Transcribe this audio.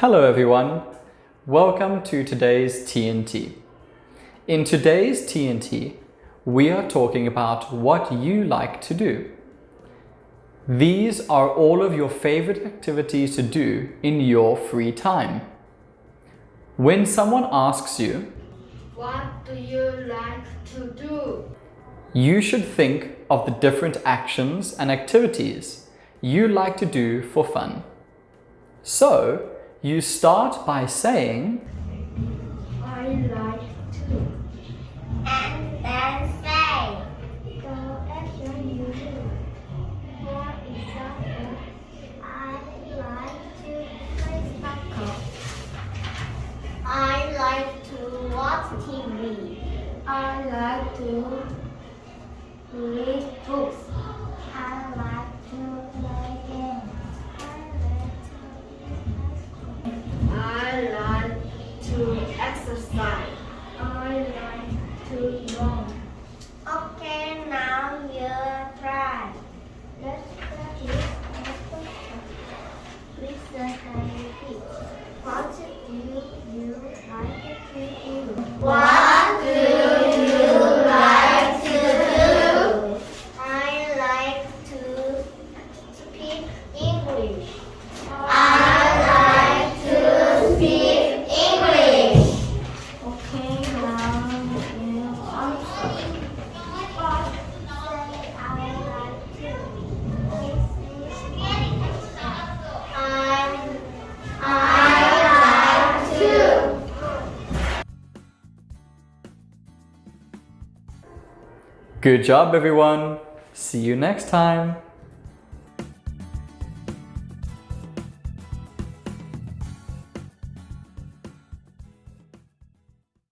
Hello everyone, welcome to today's TNT. In today's TNT, we are talking about what you like to do. These are all of your favorite activities to do in your free time. When someone asks you, What do you like to do? you should think of the different actions and activities you like to do for fun. So, you start by saying, I like to. and then say, The action you do. For example, I like to play soccer. I like to watch TV. I like to read books. Run. Okay, now you try. Let's practice our question. Listen and repeat. What do you like to do? What Good job everyone! See you next time!